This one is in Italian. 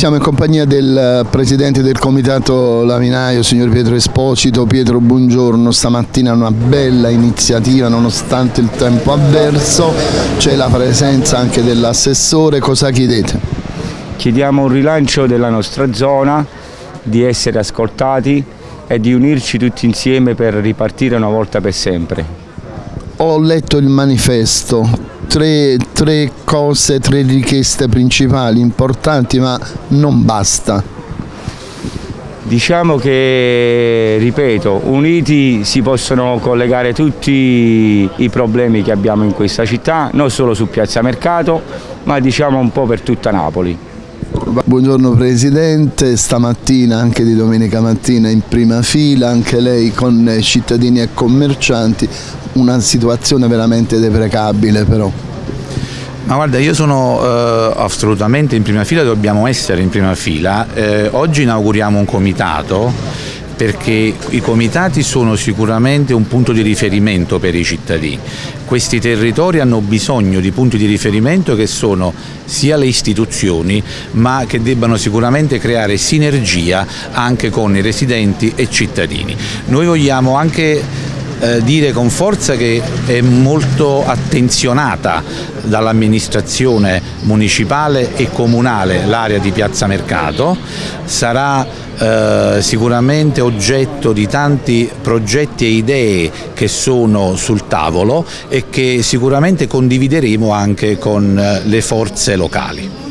siamo in compagnia del presidente del comitato Laminaio, signor Pietro Esposito. Pietro, buongiorno. Stamattina una bella iniziativa nonostante il tempo avverso. C'è la presenza anche dell'assessore. Cosa chiedete? Chiediamo un rilancio della nostra zona, di essere ascoltati e di unirci tutti insieme per ripartire una volta per sempre. Ho letto il manifesto, tre, tre cose, tre richieste principali, importanti, ma non basta. Diciamo che, ripeto, uniti si possono collegare tutti i problemi che abbiamo in questa città, non solo su Piazza Mercato, ma diciamo un po' per tutta Napoli. Buongiorno Presidente, stamattina anche di domenica mattina in prima fila, anche lei con cittadini e commercianti, una situazione veramente deprecabile però. Ma guarda, io sono eh, assolutamente in prima fila, dobbiamo essere in prima fila. Eh, oggi inauguriamo un comitato perché i comitati sono sicuramente un punto di riferimento per i cittadini. Questi territori hanno bisogno di punti di riferimento che sono sia le istituzioni ma che debbano sicuramente creare sinergia anche con i residenti e cittadini. Noi vogliamo anche eh, dire con forza che è molto attenzionata dall'amministrazione municipale e comunale l'area di Piazza Mercato, sarà eh, sicuramente oggetto di tanti progetti e idee che sono sul tavolo e che sicuramente condivideremo anche con eh, le forze locali.